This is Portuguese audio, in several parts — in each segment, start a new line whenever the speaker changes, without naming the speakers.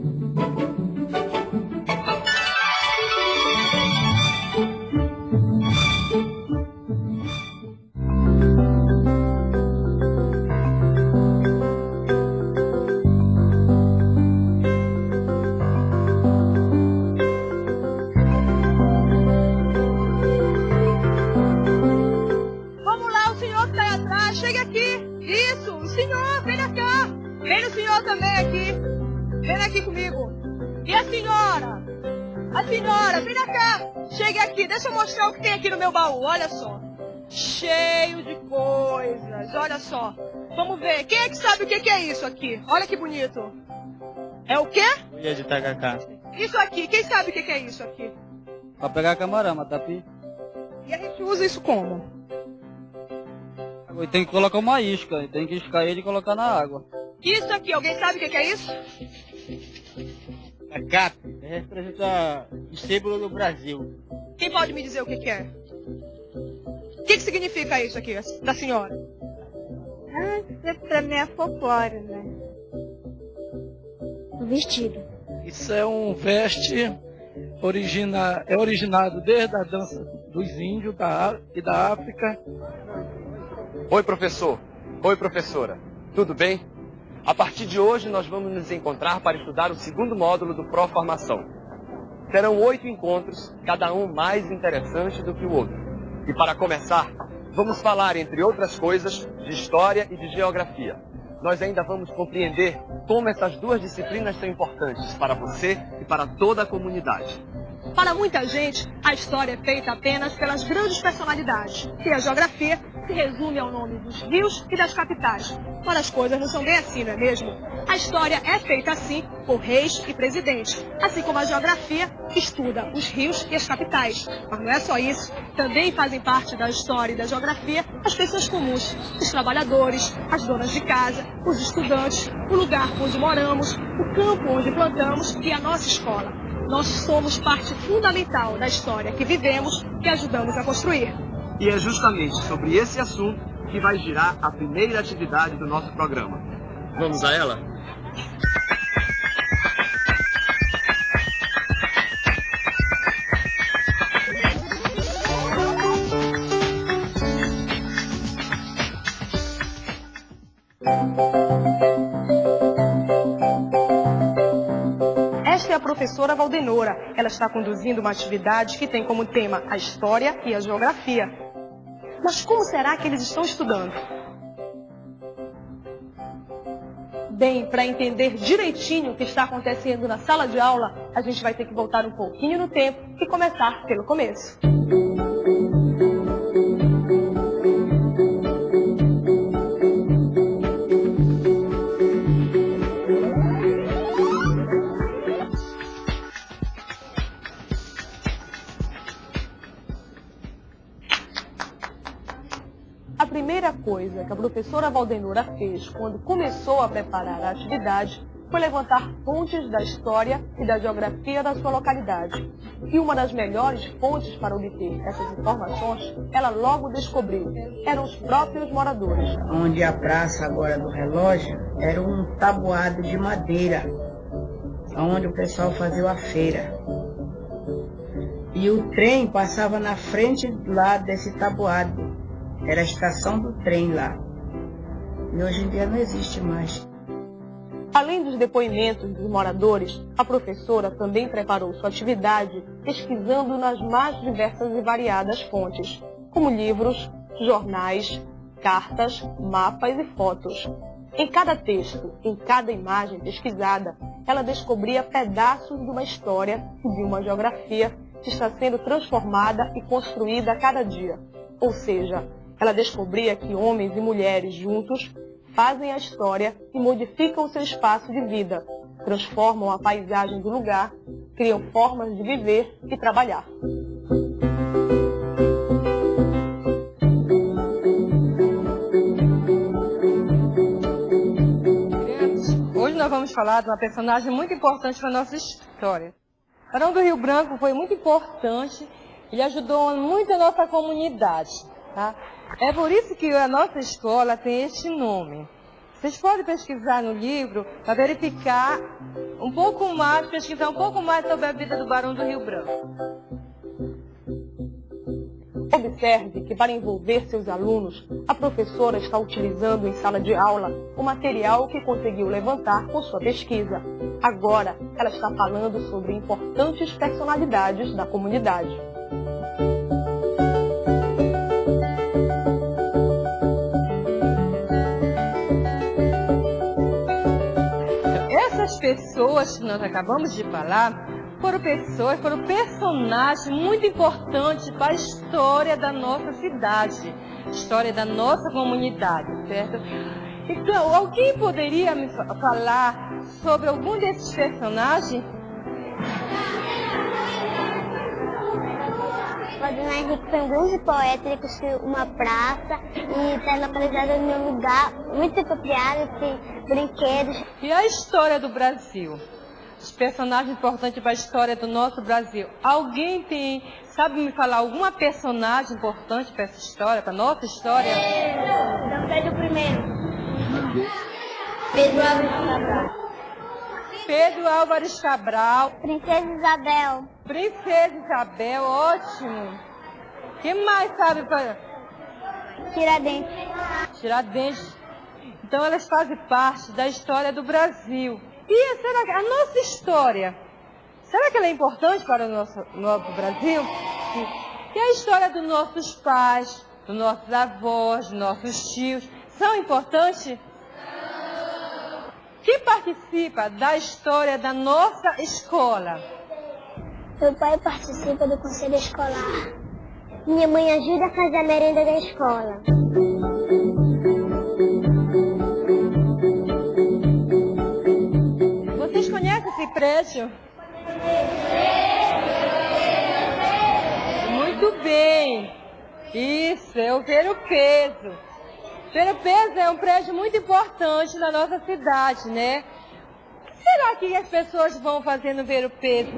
Mm-hmm. Sabe o que que é isso aqui? Olha que bonito. É o quê?
Cuia de tacacá.
Isso aqui, quem sabe o que que é isso aqui?
Pra pegar camarão, matapi.
E a gente usa isso como?
E tem que colocar uma isca, tem que iscar ele e colocar na água.
Isso aqui, alguém sabe o que que é isso?
A CAP representa o símbolo do Brasil.
Quem pode me dizer o que que é? O que que significa isso aqui, da senhora?
Ah, isso pra mim é folclore, né? O vestido.
Isso é um veste origina, é originado desde a dança dos índios da, e da África.
Oi, professor. Oi, professora. Tudo bem? A partir de hoje, nós vamos nos encontrar para estudar o segundo módulo do Pro Formação. Serão oito encontros, cada um mais interessante do que o outro. E para começar, vamos falar, entre outras coisas, de história e de geografia. Nós ainda vamos compreender como essas duas disciplinas são importantes para você e para toda a comunidade.
Para muita gente, a história é feita apenas pelas grandes personalidades. E a geografia se resume ao nome dos rios e das capitais. Ora, as coisas não são bem assim, não é mesmo? A história é feita assim por reis e presidentes, assim como a geografia estuda os rios e as capitais. Mas não é só isso. Também fazem parte da história e da geografia as pessoas comuns, os trabalhadores, as donas de casa, os estudantes, o lugar onde moramos, o campo onde plantamos e a nossa escola. Nós somos parte fundamental da história que vivemos e ajudamos a construir.
E é justamente sobre esse assunto que vai girar a primeira atividade do nosso programa. Vamos a ela?
Esta é a professora Valdenora. Ela está conduzindo uma atividade que tem como tema a história e a geografia. Mas como será que eles estão estudando? Bem, para entender direitinho o que está acontecendo na sala de aula, a gente vai ter que voltar um pouquinho no tempo e começar pelo começo. A primeira coisa que a professora Valdenora fez quando começou a preparar a atividade foi levantar fontes da história e da geografia da sua localidade. E uma das melhores fontes para obter essas informações, ela logo descobriu, eram os próprios moradores.
onde a praça agora do relógio era um tabuado de madeira, onde o pessoal fazia a feira. E o trem passava na frente lá desse tabuado. Era a estação do trem lá. E hoje em dia não existe mais.
Além dos depoimentos dos moradores, a professora também preparou sua atividade pesquisando nas mais diversas e variadas fontes, como livros, jornais, cartas, mapas e fotos. Em cada texto, em cada imagem pesquisada, ela descobria pedaços de uma história e de uma geografia que está sendo transformada e construída a cada dia. Ou seja, ela descobria que homens e mulheres juntos fazem a história e modificam seu espaço de vida, transformam a paisagem do lugar, criam formas de viver e trabalhar. Hoje nós vamos falar de uma personagem muito importante para a nossa história. Barão do Rio Branco foi muito importante, ele ajudou muito a nossa comunidade. Tá? É por isso que a nossa escola tem este nome. Vocês podem pesquisar no livro para verificar
um pouco mais, pesquisar um pouco mais sobre a vida do Barão do Rio Branco.
Observe que para envolver seus alunos, a professora está utilizando em sala de aula o material que conseguiu levantar com sua pesquisa. Agora, ela está falando sobre importantes personalidades da comunidade.
Pessoas que nós acabamos de falar foram pessoas, foram personagens muito importantes para a história da nossa cidade, história da nossa comunidade, certo? Então, alguém poderia me falar sobre algum desses personagens?
Valdemar Henrique ele construiu uma praça e está localizado em um lugar muito apropriado, tem brinquedos.
E a história do Brasil? Os personagens importantes para a história do nosso Brasil. Alguém tem, sabe me falar alguma personagem importante para essa história, para a nossa história?
Dom Pedro I. Pedro Álvares Cabral.
Pedro Álvares Cabral.
Princesa Isabel.
Princesa Isabel, ótimo. Quem mais sabe para...
Tiradentes.
Tiradentes. Então elas fazem parte da história do Brasil. E será que a nossa história, será que ela é importante para o nosso, nosso Brasil? E a história dos nossos pais, dos nossos avós, dos nossos tios, são importantes? Quem participa da história da nossa escola?
Meu pai participa do conselho escolar. Minha mãe ajuda a fazer a merenda da escola.
Vocês conhecem esse prédio? Muito bem. Isso, é o ver o peso. Ver o peso é um prédio muito importante na nossa cidade, né? O que será que as pessoas vão fazer no ver o peso?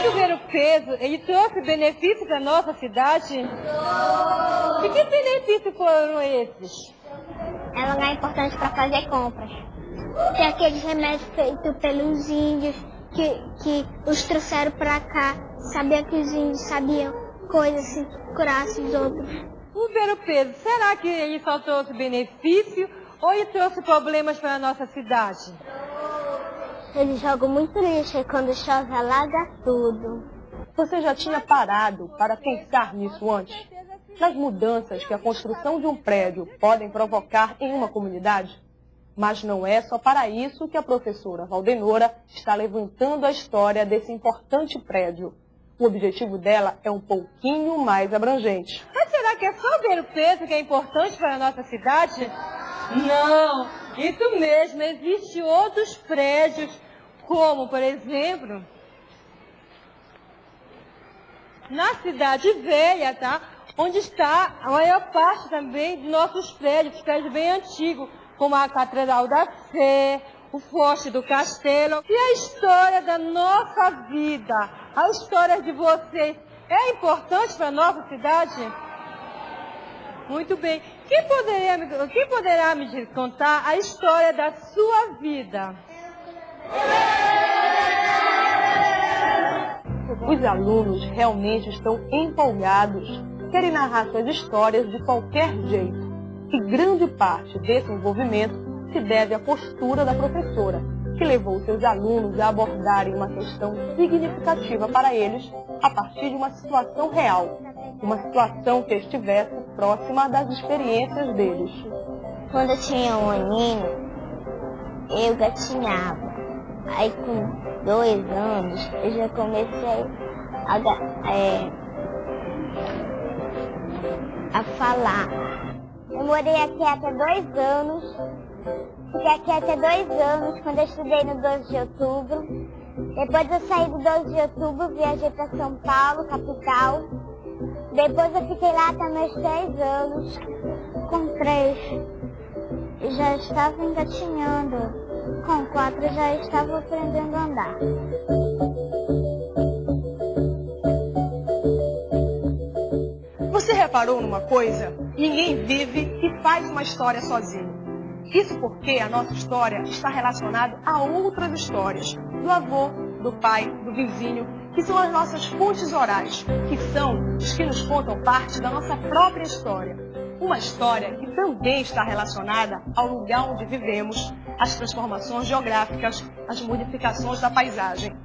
Que o ver o peso, ele trouxe benefício para a nossa cidade? E que benefícios foram esses?
É um lugar importante para fazer compras. Tem aqueles remédios feitos pelos índios que, que os trouxeram para cá. Sabia que os índios sabiam coisas se curassem os outros.
O ver o peso, será que ele só trouxe benefício ou ele trouxe problemas para a nossa cidade?
Eles jogam muito lixo e quando chove alaga tudo.
Você já tinha parado para pensar nisso antes? Nas mudanças que a construção de um prédio podem provocar em uma comunidade? Mas não é só para isso que a professora Valdenora está levantando a história desse importante prédio. O objetivo dela é um pouquinho mais abrangente.
Mas será que é só ver o peso que é importante para a nossa cidade? Não, isso mesmo, existem outros prédios, como, por exemplo, na cidade velha, tá? Onde está a maior parte também de nossos prédios, prédios bem antigos, como a Catedral da Sé, o Forte do Castelo. E a história da nossa vida, a história de vocês, é importante para a nossa cidade? Muito bem. Quem, poderia, quem poderá me contar a história da sua vida?
Os alunos realmente estão empolgados, querem narrar suas histórias de qualquer jeito. E grande parte desse envolvimento se deve à postura da professora, que levou seus alunos a abordarem uma questão significativa para eles a partir de uma situação real, uma situação que estivesse próxima das experiências deles.
Quando eu tinha um aninho, eu gatinhava. Aí com dois anos, eu já comecei a, é, a falar. Eu morei aqui até dois anos. Fiquei aqui até dois anos, quando eu estudei no 12 de outubro. Depois eu saí do 12 de outubro, viajei para São Paulo, capital. Depois eu fiquei lá até meus três anos, com três. E já estava engatinhando. Com quatro já estava aprendendo a andar.
Você reparou numa coisa? Ninguém vive e faz uma história sozinho. Isso porque a nossa história está relacionada a outras histórias, do avô, do pai, do vizinho, que são as nossas fontes orais, que são os que nos contam parte da nossa própria história. Uma história que também está relacionada ao lugar onde vivemos, às transformações geográficas, às modificações da paisagem.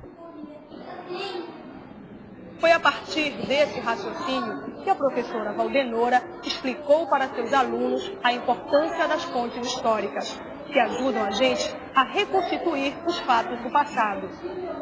Foi a partir desse raciocínio que a professora Valdenora explicou para seus alunos a importância das fontes históricas, que ajudam a gente a reconstituir os fatos do passado.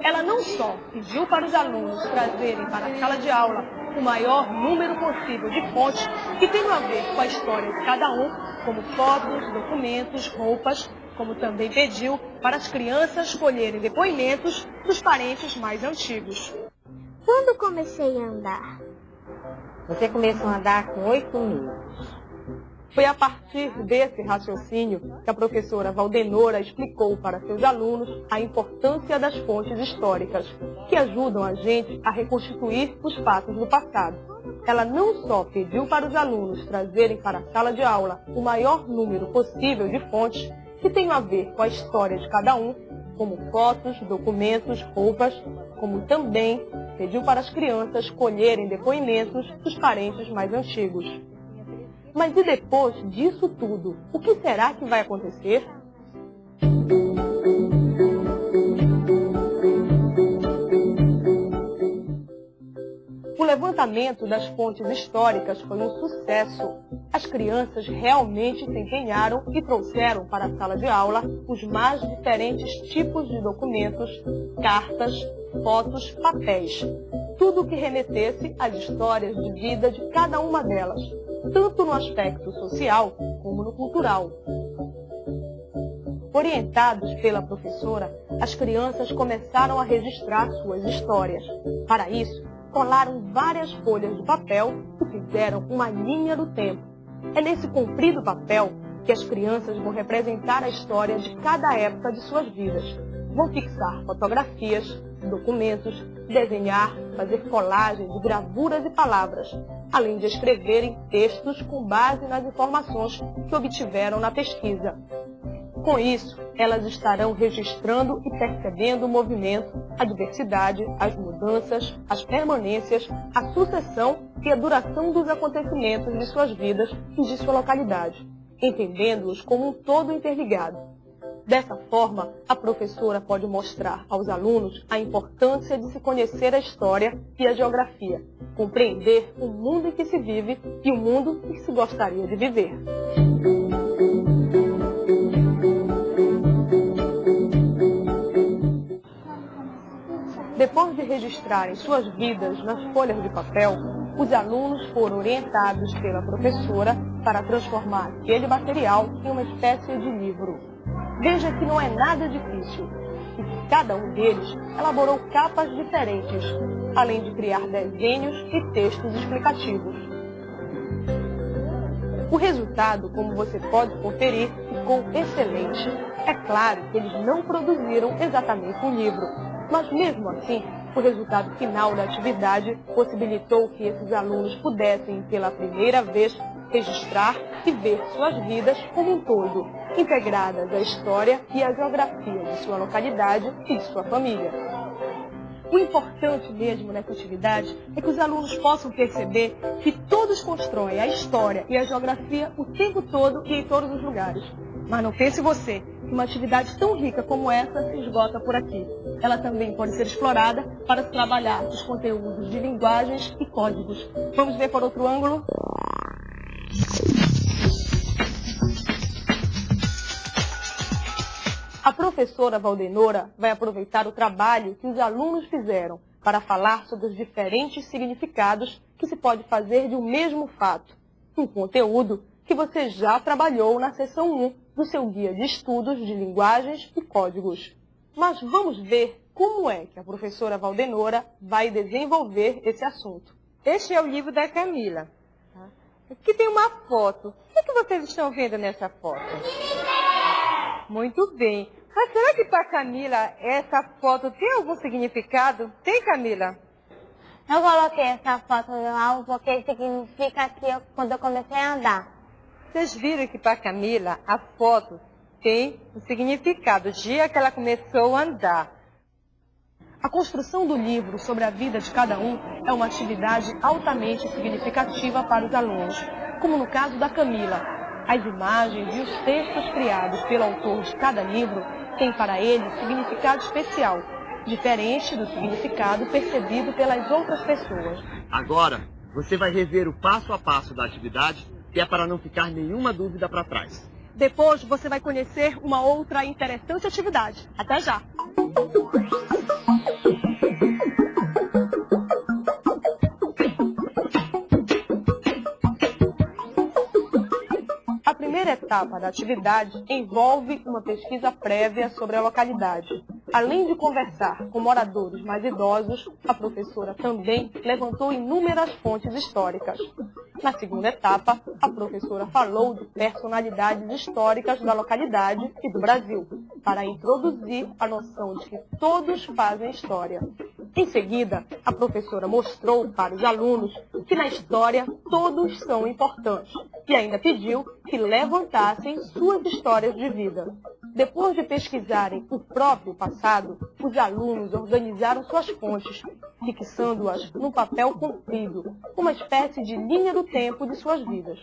Ela não só pediu para os alunos trazerem para a sala de aula o maior número possível de fontes que tenham a ver com a história de cada um, como fotos, documentos, roupas, como também pediu para as crianças colherem depoimentos dos parentes mais antigos.
Quando comecei a andar?
Você começou a andar com oito meses.
Foi a partir desse raciocínio que a professora Valdenora explicou para seus alunos a importância das fontes históricas, que ajudam a gente a reconstituir os fatos do passado. Ela não só pediu para os alunos trazerem para a sala de aula o maior número possível de fontes que tenham a ver com a história de cada um, como fotos, documentos, roupas, como também pediu para as crianças colherem depoimentos dos parentes mais antigos. Mas e depois disso tudo, o que será que vai acontecer? Levantamento das fontes históricas foi um sucesso. As crianças realmente se empenharam e trouxeram para a sala de aula os mais diferentes tipos de documentos, cartas, fotos, papéis. Tudo que remetesse às histórias de vida de cada uma delas, tanto no aspecto social como no cultural. Orientados pela professora, as crianças começaram a registrar suas histórias. Para isso, colaram várias folhas de papel e fizeram uma linha do tempo. É nesse comprido papel que as crianças vão representar a história de cada época de suas vidas. Vão fixar fotografias, documentos, desenhar, fazer colagem de gravuras e palavras, além de escreverem textos com base nas informações que obtiveram na pesquisa. Com isso, elas estarão registrando e percebendo o movimento, a diversidade, as mudanças, as permanências, a sucessão e a duração dos acontecimentos de suas vidas e de sua localidade, entendendo-os como um todo interligado. Dessa forma, a professora pode mostrar aos alunos a importância de se conhecer a história e a geografia, compreender o mundo em que se vive e o mundo que se gostaria de viver. Depois de registrarem suas vidas nas folhas de papel, os alunos foram orientados pela professora para transformar aquele material em uma espécie de livro. Veja que não é nada difícil. E cada um deles elaborou capas diferentes, além de criar desenhos e textos explicativos. O resultado, como você pode conferir, ficou excelente. É claro que eles não produziram exatamente um livro, mas mesmo assim, o resultado final da atividade possibilitou que esses alunos pudessem, pela primeira vez, registrar e ver suas vidas como um todo, integradas à história e à geografia de sua localidade e de sua família. O importante mesmo nessa atividade é que os alunos possam perceber que todos constroem a história e a geografia o tempo todo e em todos os lugares. Mas não pense você uma atividade tão rica como essa se esgota por aqui. Ela também pode ser explorada para trabalhar os conteúdos de linguagens e códigos. Vamos ver por outro ângulo? A professora Valdenora vai aproveitar o trabalho que os alunos fizeram para falar sobre os diferentes significados que se pode fazer de um mesmo fato. Um conteúdo que você já trabalhou na seção 1 do seu guia de estudos de linguagens e códigos. Mas vamos ver como é que a professora Valdenora vai desenvolver esse assunto.
Este é o livro da Camila. Aqui tem uma foto. O que, é que vocês estão vendo nessa foto? Muito bem. Mas será que para Camila essa foto tem algum significado? Tem, Camila?
Eu coloquei essa foto no álbum porque significa que eu, quando eu comecei a andar.
Vocês viram que para Camila a foto tem o significado, o dia que ela começou a andar.
A construção do livro sobre a vida de cada um é uma atividade altamente significativa para os alunos, como no caso da Camila. As imagens e os textos criados pelo autor de cada livro têm para ele significado especial, diferente do significado percebido pelas outras pessoas.
Agora, você vai rever o passo a passo da atividade, é para não ficar nenhuma dúvida para trás.
Depois você vai conhecer uma outra interessante atividade. Até já! A primeira etapa da atividade envolve uma pesquisa prévia sobre a localidade. Além de conversar com moradores mais idosos, a professora também levantou inúmeras fontes históricas. Na segunda etapa, a professora falou de personalidades históricas da localidade e do Brasil, para introduzir a noção de que todos fazem história. Em seguida, a professora mostrou para os alunos que na história todos são importantes e ainda pediu que levantassem suas histórias de vida. Depois de pesquisarem o próprio passado, os alunos organizaram suas fontes, fixando-as num papel comprido, uma espécie de linha do tempo de suas vidas.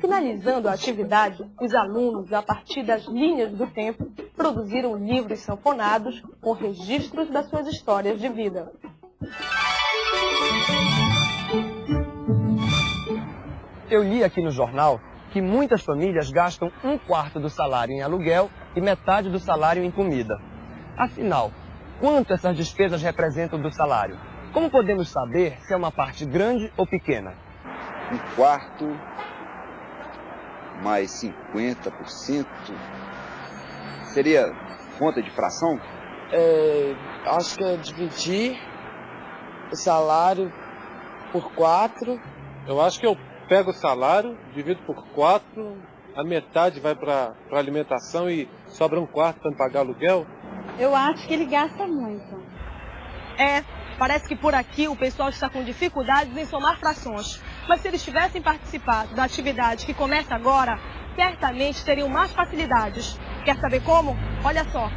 Finalizando a atividade, os alunos, a partir das linhas do tempo, produziram livros sanfonados com registros das suas histórias de vida.
Eu li aqui no jornal que muitas famílias gastam um quarto do salário em aluguel e metade do salário em comida. Afinal, quanto essas despesas representam do salário? Como podemos saber se é uma parte grande ou pequena?
Um quarto mais 50%. Seria conta de fração?
É, acho que é dividir o salário por quatro.
Eu acho que eu pego o salário, divido por quatro, a metade vai para alimentação e sobra um quarto para pagar aluguel.
Eu acho que ele gasta muito.
É, parece que por aqui o pessoal está com dificuldades em somar frações. Mas se eles tivessem participado da atividade que começa agora, certamente teriam mais facilidades. Quer saber como? Olha só.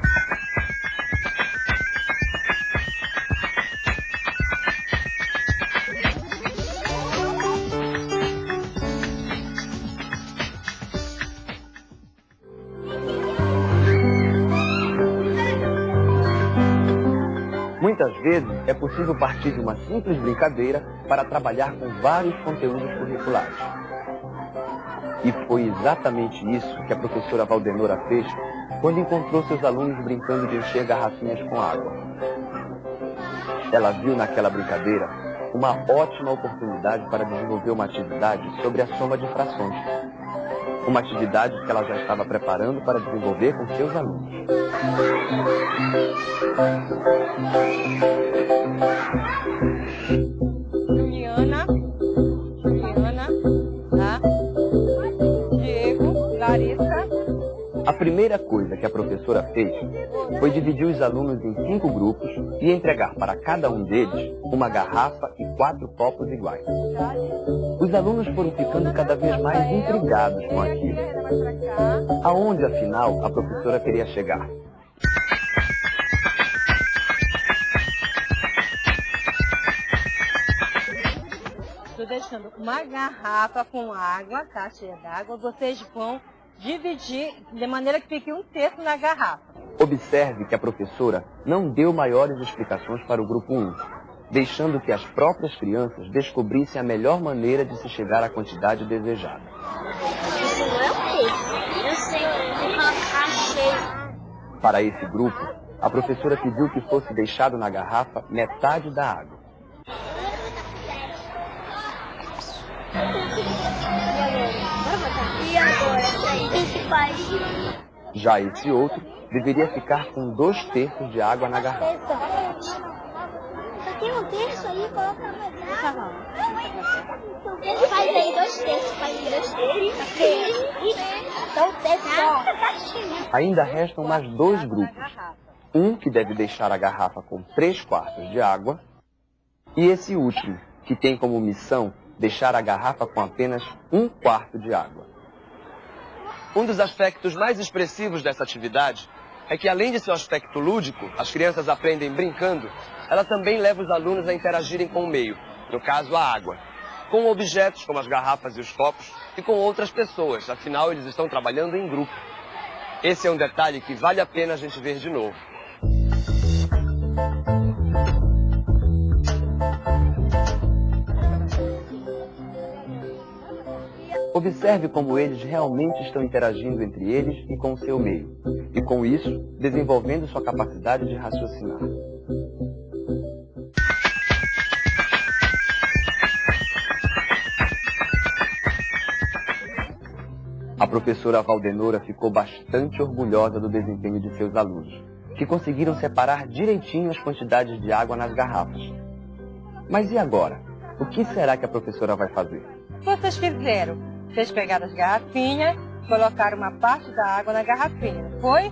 Muitas vezes é possível partir de uma simples brincadeira para trabalhar com vários conteúdos curriculares. E foi exatamente isso que a professora Valdenora fez quando encontrou seus alunos brincando de encher garrafinhas com água. Ela viu naquela brincadeira uma ótima oportunidade para desenvolver uma atividade sobre a soma de frações. Uma atividade que ela já estava preparando para desenvolver com seus alunos.
Juliana, Juliana, tá? Diego, Larissa.
A primeira coisa que a professora fez foi dividir os alunos em cinco grupos e entregar para cada um deles uma garrafa e quatro copos iguais. Os alunos foram ficando cada vez mais intrigados com aquilo. Aonde, afinal, a professora queria chegar?
Estou deixando uma garrafa com água, tá? Cheia d'água. Vocês vão dividir de maneira que fique um terço na garrafa.
Observe que a professora não deu maiores explicações para o grupo 1, deixando que as próprias crianças descobrissem a melhor maneira de se chegar à quantidade desejada.
Isso não é o peixe. Eu sei.
Para esse grupo, a professora pediu que fosse deixado na garrafa metade da água. Já esse outro deveria ficar com dois terços de água na garrafa.
Só tem um terço aí, coloca garrafa. Ele faz aí dois terços, faz aí dois terços. Terço.
Ainda restam mais dois grupos. Um que deve deixar a garrafa com três quartos de água E esse último, que tem como missão deixar a garrafa com apenas um quarto de água. Um dos aspectos mais expressivos dessa atividade é que, além de seu aspecto lúdico, as crianças aprendem brincando, ela também leva os alunos a interagirem com o meio, no caso, a água, com objetos como as garrafas e os copos e com outras pessoas, afinal, eles estão trabalhando em grupo. Esse é um detalhe que vale a pena a gente ver de novo. Observe como eles realmente estão interagindo entre eles e com o seu meio, e com isso, desenvolvendo sua capacidade de raciocinar. A professora Valdenora ficou bastante orgulhosa do desempenho de seus alunos, que conseguiram separar direitinho as quantidades de água nas garrafas. Mas e agora? O que será que a professora vai fazer?
Vocês fizeram vocês pegaram as garrafinhas, colocaram uma parte da água na garrafinha, foi?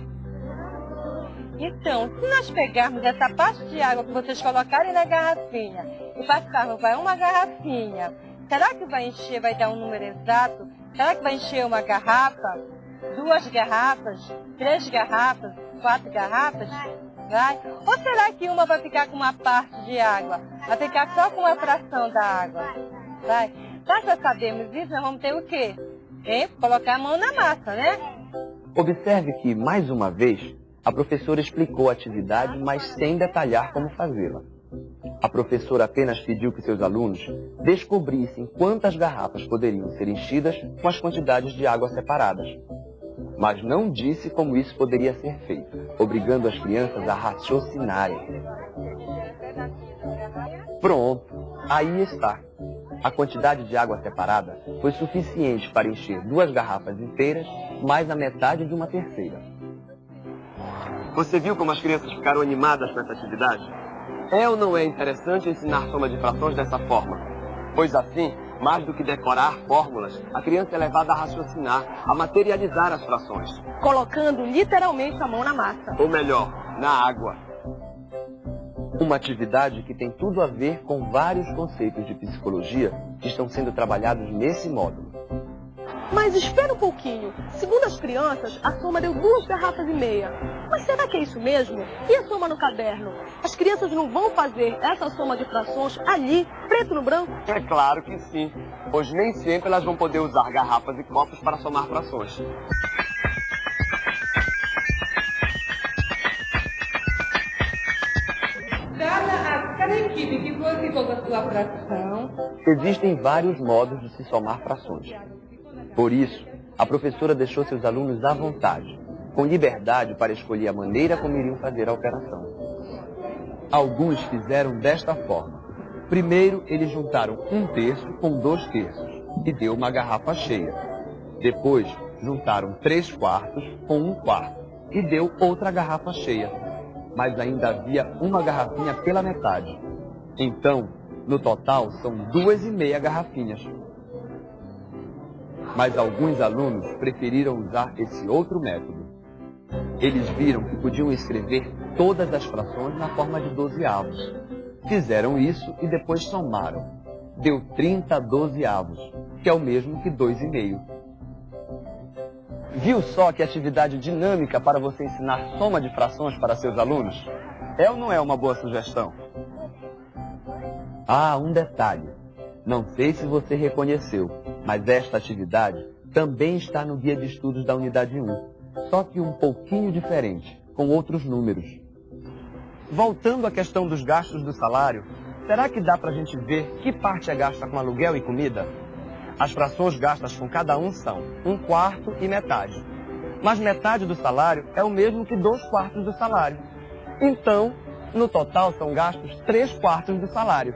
Então, se nós pegarmos essa parte de água que vocês colocarem na garrafinha e passarmos para uma garrafinha, será que vai encher, vai dar um número exato? Será que vai encher uma garrafa, duas garrafas, três garrafas, quatro garrafas? Vai? Ou será que uma vai ficar com uma parte de água? Vai ficar só com uma fração da água? Vai? Já que sabemos isso, nós vamos ter o quê? Hein? Colocar a mão na massa, né?
Observe que, mais uma vez, a professora explicou a atividade, mas sem detalhar como fazê-la. A professora apenas pediu que seus alunos descobrissem quantas garrafas poderiam ser enchidas com as quantidades de água separadas. Mas não disse como isso poderia ser feito, obrigando as crianças a raciocinarem. Pronto, aí está. A quantidade de água separada foi suficiente para encher duas garrafas inteiras, mais a metade de uma terceira. Você viu como as crianças ficaram animadas com essa atividade? É ou não é interessante ensinar soma de frações dessa forma? Pois assim, mais do que decorar fórmulas, a criança é levada a raciocinar, a materializar as frações.
Colocando literalmente a mão na massa.
Ou melhor, na água. Uma atividade que tem tudo a ver com vários conceitos de psicologia que estão sendo trabalhados nesse módulo.
Mas espera um pouquinho. Segundo as crianças, a soma deu duas garrafas e meia. Mas será que é isso mesmo? E a soma no caderno? As crianças não vão fazer essa soma de frações ali, preto no branco?
É claro que sim, pois nem sempre elas vão poder usar garrafas e copos para somar frações.
Com a sua fração.
Existem vários modos de se somar frações. Por isso, a professora deixou seus alunos à vontade, com liberdade para escolher a maneira como iriam fazer a operação. Alguns fizeram desta forma. Primeiro, eles juntaram um terço com dois terços e deu uma garrafa cheia. Depois, juntaram três quartos com um quarto e deu outra garrafa cheia mas ainda havia uma garrafinha pela metade. Então, no total, são duas e meia garrafinhas. Mas alguns alunos preferiram usar esse outro método. Eles viram que podiam escrever todas as frações na forma de dozeavos. Fizeram isso e depois somaram. Deu 30 dozeavos, que é o mesmo que dois e meio. Viu só que atividade dinâmica para você ensinar soma de frações para seus alunos? É ou não é uma boa sugestão? Ah, um detalhe. Não sei se você reconheceu, mas esta atividade também está no guia de estudos da unidade 1, só que um pouquinho diferente, com outros números. Voltando à questão dos gastos do salário, será que dá para a gente ver que parte é gasta com aluguel e comida? As frações gastas com cada um são um quarto e metade. Mas metade do salário é o mesmo que dois quartos do salário. Então, no total são gastos três quartos do salário.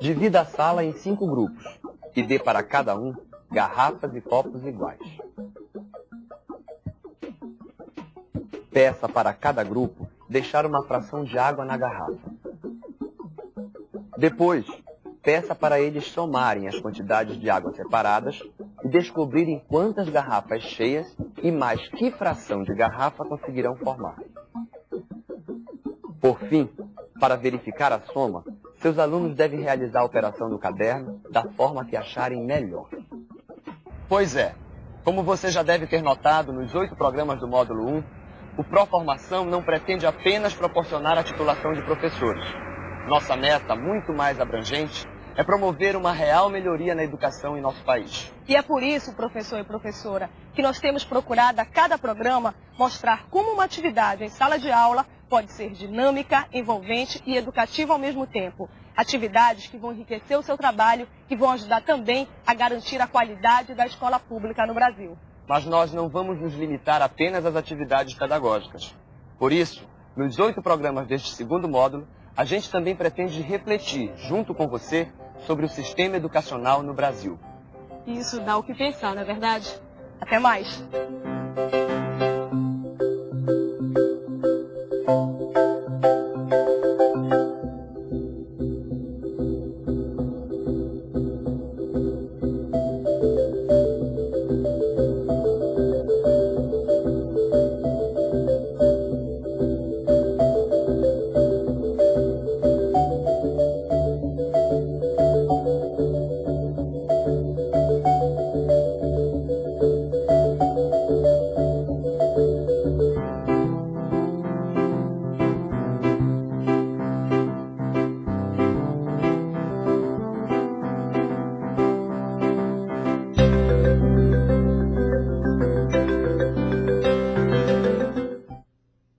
Divida a sala em cinco grupos e dê para cada um garrafas e copos iguais. Peça para cada grupo deixar uma fração de água na garrafa. Depois, peça para eles somarem as quantidades de água separadas e descobrirem quantas garrafas cheias e mais que fração de garrafa conseguirão formar. Por fim, para verificar a soma, seus alunos devem realizar a operação no caderno da forma que acharem melhor. Pois é, como você já deve ter notado nos oito programas do módulo 1, o Proformação não pretende apenas proporcionar a titulação de professores. Nossa meta, muito mais abrangente, é promover uma real melhoria na educação em nosso país.
E é por isso, professor e professora, que nós temos procurado a cada programa mostrar como uma atividade em sala de aula pode ser dinâmica, envolvente e educativa ao mesmo tempo. Atividades que vão enriquecer o seu trabalho e vão ajudar também a garantir a qualidade da escola pública no Brasil.
Mas nós não vamos nos limitar apenas às atividades pedagógicas. Por isso, nos oito programas deste segundo módulo, a gente também pretende refletir, junto com você, sobre o sistema educacional no Brasil.
Isso dá o que pensar, não é verdade? Até mais!